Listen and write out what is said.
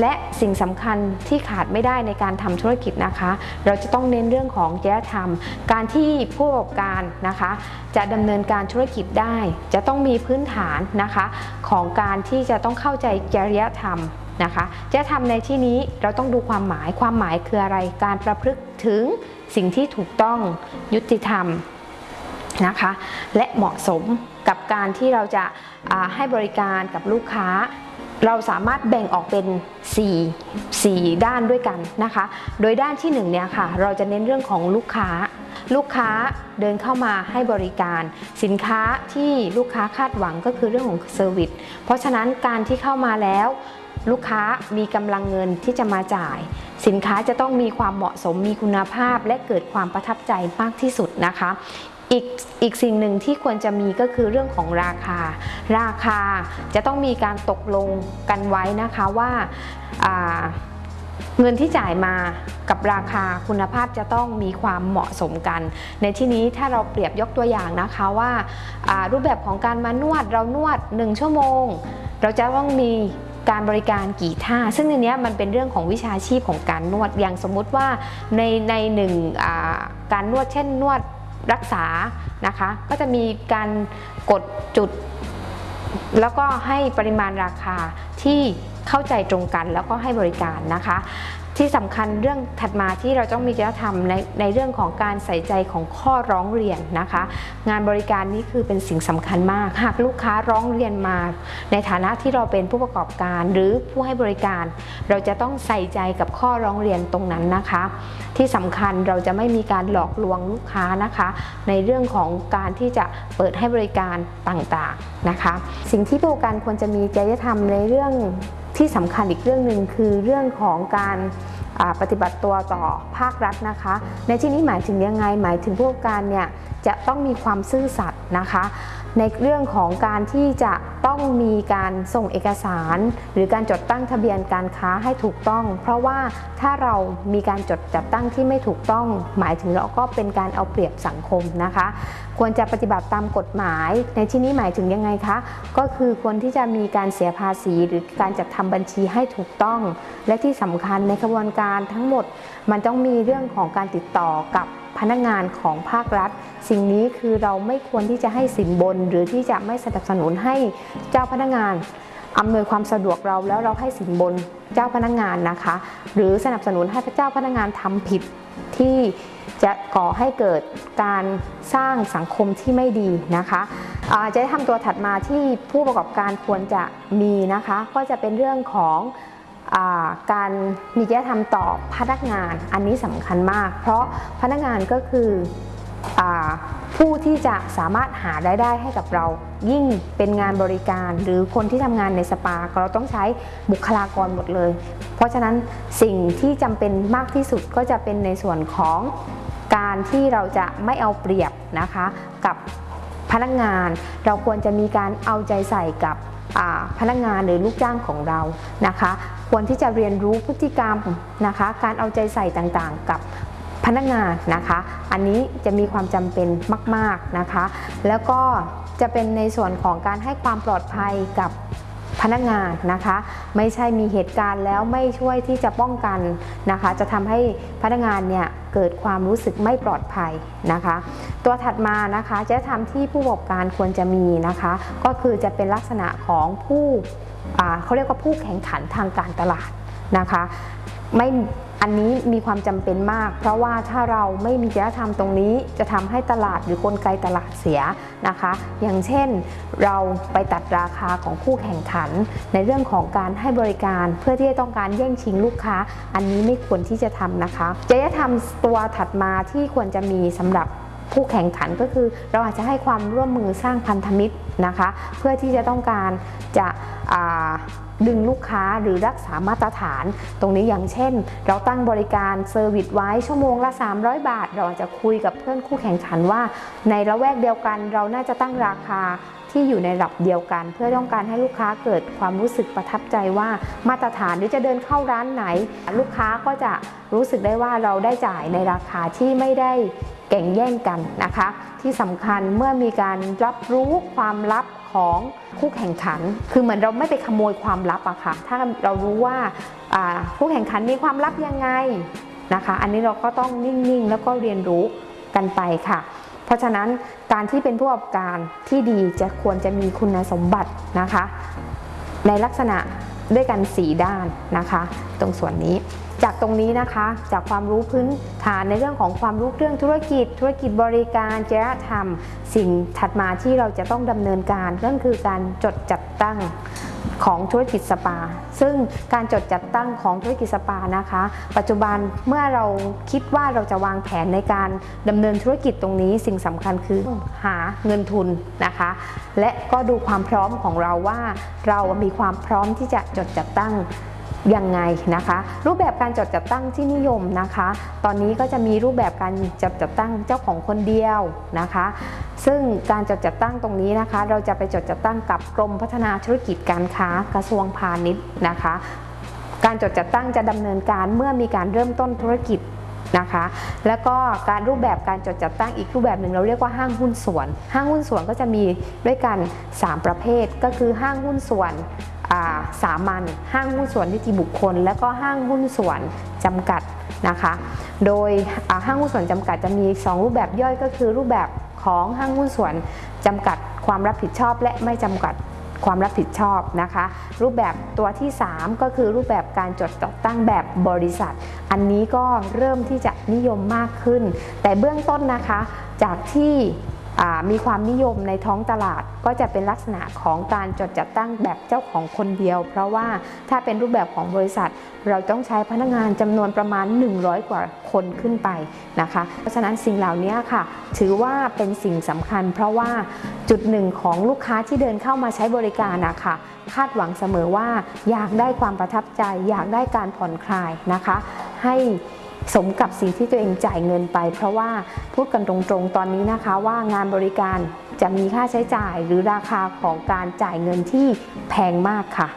และสิ่งสำคัญที่ขาดไม่ได้ในการทำธุรกิจนะคะ เราจะต้องเน้นเรื่องของจริยธรรม การที่ผู้ประกอบการนะคะ จะดำเนินการธุรกิจได้ จะต้องมีพื้นฐานนะคะ ของการที่จะต้องเข้าใจจริยธรรมนะคะจริยธรรมในที่นี้เราต้องดูความหมายความหมายคืออะไร การประพฤติถึงสิ่งที่ถูกต้องยุติธรรมนะคะ และเหมาะสมกับการที่เราจะาให้บริการกับลูกค้า เราสามารถแบ่งออกเป็น 4 4 ด้านด้วยกันนะคะ โดยด้านที่1เนี่ยค่ะ เราจะเน้นเรื่องของลูกค้า ลูกค้าเดินเข้ามาให้บริการ สินค้าที่ลูกค้าคาดหวังก็คือเรื่องของเซอร์วิส เพราะฉะนั้นการที่เข้ามาแล้วลูกค้ามีกำลังเงินที่จะมาจ่าย สินค้าจะต้องมีความเหมาะสมมีคุณภาพและเกิดความประทับใจมากที่สุดนะคะ อีกอีกสิ่งหนึ่งที่ควรจะมีก็คือเรื่องของราคา ราคาจะต้องมีการตกลงกันไว้นะคะว่าาเงินที่จ่ายมากับราคาคุณภาพจะต้องมีความเหมาะสมกัน ในที่นี้ถ้าเราเปรียบยกตัวอย่างนะคะว่าารูปแบบของการมานวดเรานวด 1 ชั่วโมง เราจะต้องมีการบริการกี่ท่า ซึ่งในนี้มันเป็นเรื่องของวิชาชีพของการนวดอย่างสมมุติว่าในในหนึ่งาการนวดเช่นนวด รักษานะคะ ก็จะมีการกดจุด แล้วก็ให้ปริมาณราคาที่เข้าใจตรงกันแล้วก็ให้บริการนะคะที่สำคัญเรื่องถัดมาที่เราต้องมีจริยธรรมในในเรื่องของการใส่ใจของข้อร้องเรียนนะคะ งานบริการนี้คือเป็นสิ่งสำคัญมาก หากลูกค้าร้องเรียนมา ในฐานะที่เราเป็นผู้ประกอบการหรือผู้ให้บริการ เราจะต้องใส่ใจกับข้อร้องเรียนตรงนั้นนะคะ ที่สำคัญเราจะไม่มีการหลอกลวงลูกค้านะคะ ในเรื่องของการที่จะเปิดให้บริการต่างๆนะคะ สิ่งที่ผู้ประกอบการควรจะมีจริยธรรมในเรื่องที่สำคัญอีกเรื่องหนึ่งคือเรื่องของการ ปฏิบัติตัวต่อภาครัฐนะคะ ในที่นี้หมายถึงยังไง หมายถึงผู้ประกอบการเนี่ยจะต้องมีความซื่อสัตย์นะคะ ในเรื่องของการที่จะต้องมีการส่งเอกสาร หรือการจดตั้งทะเบียนการค้าให้ถูกต้อง เพราะว่าถ้าเรามีการจดจัดตั้งที่ไม่ถูกต้อง หมายถึงเราก็เป็นการเอาเปรียบสังคมนะคะควรจะปฏิบัติตามกฎหมาย ในที่นี้หมายถึงยังไงคะ ก็คือควรที่จะมีการเสียภาษีหรือการจัดทำบัญชีให้ถูกต้อง และที่สำคัญในกระบวนการทั้งหมด มันต้องมีเรื่องของการติดต่อกับพนักงานของภาครัฐ สิ่งนี้คือเราไม่ควรที่จะให้สินบน หรือที่จะไม่สนับสนุนให้เจ้าพนักงาน อำนวยความสะดวกเราแล้วเราให้สินบนเจ้าพนักงานนะคะ หรือสนับสนุนให้พระเจ้าพนักงานทำผิดที่จะก่อให้เกิดการสร้างสังคมที่ไม่ดีนะคะอ่าจะทำตัวถัดมาที่ผู้ประกอบการควรจะมีนะคะ ก็จะเป็นเรื่องของาการมีจริยธรรมต่อพนักงานอันนี้สำคัญมาก เพราะพนักงานก็คืออ ผู้ที่จะสามารถหารายได้ให้กับเรา ยิ่งเป็นงานบริการ หรือคนที่ทำงานในสปาเราต้องใช้บุคลากรหมดเลย เพราะฉะนั้นสิ่งที่จำเป็นมากที่สุดก็จะเป็นในส่วนของการที่เราจะไม่เอาเปรียบนะคะกับพนักงาน เราควรจะมีการเอาใจใส่กับพนักงานหรือลูกจ้างของเรานะคะ ควรที่จะเรียนรู้พฤติกรรมนะคะ การเอาใจใส่ต่างๆ กับ พนักงานนะคะ อันนี้จะมีความจำเป็นมาก ๆนะคะ แล้วก็จะเป็นในส่วนของการให้ความปลอดภัยกับพนักงานนะคะ ไม่ใช่มีเหตุการณ์แล้วไม่ช่วยที่จะป้องกันนะคะ จะทำให้พนักงานเนี่ยเกิดความรู้สึกไม่ปลอดภัยนะคะ ตัวถัดมานะคะจะทำที่ผู้ประกอบการควรจะมีนะคะ ก็คือจะเป็นลักษณะของผู้เขาเรียกว่าผู้แข่งขันทางการตลาดนะคะ ไม่ อันนี้มีความจำเป็นมาก เพราะว่าถ้าเราไม่มีจริยธรรมตรงนี้จะทำให้ตลาดหรือกลไกตลาดเสียนะคะ อย่างเช่นเราไปตัดราคาของคู่แข่งขัน ในเรื่องของการให้บริการเพื่อที่จะต้องการแย่งชิงลูกค้า อันนี้ไม่ควรที่จะทำนะคะจริยธรรมตัวถัดมาที่ควรจะมีสำหรับผู้แข่งขันก็คือ เราอาจจะให้ความร่วมมือสร้างพันธมิตรนะคะ เพื่อที่จะต้องการจะดึงลูกค้าหรือรักษามาตรฐาน ตรงนี้อย่างเช่น เราตั้งบริการเซอร์วิสไว้ชั่วโมงละ 300 บาท เราอาจจะคุยกับเพื่อนคู่แข่งขันว่า ในละแวกเดียวกันเราน่าจะตั้งราคา ที่อยู่ในระดับเดียวกัน เพื่อต้องการให้ลูกค้าเกิดความรู้สึกประทับใจว่ามาตรฐานหรือจะเดินเข้าร้านไหน ลูกค้าก็จะรู้สึกได้ว่าเราได้จ่ายในราคาที่ไม่ได้แก่งแย่งกันนะคะ ที่สำคัญเมื่อมีการรับรู้ความลับของคู่แข่งขัน คือเหมือนเราไม่ไปขโมยความลับอะค่ะถ้าเรารู้ว่าคู่แข่งขันมีความลับยังไงนะคะ อันนี้เราก็ต้องนิ่งๆ แล้วก็เรียนรู้กันไปค่ะ เพราะฉะนั้นการที่เป็นผู้ประกอบการที่ดีจะควรจะมีคุณสมบัตินะคะ ในลักษณะด้วยกัน 4 ด้านนะคะ ตรงส่วนนี้จากตรงนี้นะคะจากความรู้พื้นฐานในเรื่องของความรู้เรื่องธุรกิจ ธุรกิจบริการจริยธรรม สิ่งถัดมาที่เราจะต้องดำเนินการนั่นคือการจดจัดตั้ง ของธุรกิจสปา ซึ่งการจดจัดตั้งของธุรกิจสปานะคะ ปัจจุบันเมื่อเราคิดว่าเราจะวางแผนในการดำเนินธุรกิจตรงนี้ สิ่งสำคัญคือหาเงินทุนนะคะ และก็ดูความพร้อมของเราว่าเรามีความพร้อมที่จะจดจัดตั้ง ยังไงนะคะ รูปแบบการจดจัดตั้งที่นิยมนะคะ ตอนนี้ก็จะมีรูปแบบการจดจัดตั้งเจ้าของคนเดียวนะคะ ซึ่งการจดจัดตั้งตรงนี้นะคะ เราจะไปจดจัดตั้งกับกรมพัฒนาธุรกิจการค้ากระทรวงพาณิชย์นะคะ การจดจัดตั้งจะดำเนินการเมื่อมีการเริ่มต้นธุรกิจนะคะ แล้วก็การรูปแบบการจดจัดตั้งอีกรูปแบบหนึ่งเราเรียกว่าห้างหุ้นส่วน ห้างหุ้นส่วนก็จะมีด้วยกัน 3 ประเภทก็คือห้างหุ้นส่วน สามัญห้างหุ้นส่วนนิติบุคคล และก็ห้างหุ้นส่วนจำกัดนะคะ โดยห้างหุ้นส่วนจำกัดจะมี 2 รูปแบบย่อยก็คือรูปแบบของห้างหุ้นส่วนจำกัดความรับผิดชอบ และไม่จำกัดความรับผิดชอบนะคะ รูปแบบตัวที่ 3 ก็คือรูปแบบการจดจัดตั้งแบบบริษัท อันนี้ก็เริ่มที่จะนิยมมากขึ้น แต่เบื้องต้นนะคะจากที่ มีความนิยมในท้องตลาดก็จะเป็นลักษณะของการจดจัดตั้งแบบเจ้าของคนเดียว เพราะว่าถ้าเป็นรูปแบบของบริษัท เราต้องใช้พนักงานจำนวนประมาณ 100 กว่าคนขึ้นไปนะคะ เพราะฉะนั้นสิ่งเหล่านี้ค่ะ ถือว่าเป็นสิ่งสำคัญ เพราะว่าจุดหนึ่งของลูกค้าที่เดินเข้ามาใช้บริการนะคะคาดหวังเสมอว่าอยากได้ความประทับใจ อยากได้การผ่อนคลายนะคะ ให้ สมกับสิ่งที่ตัวเองจ่ายเงินไป เพราะว่าพูดกันตรงๆตอนนี้นะคะว่างานบริการจะมีค่าใช้จ่ายหรือราคาของการจ่ายเงินที่แพงมากค่ะ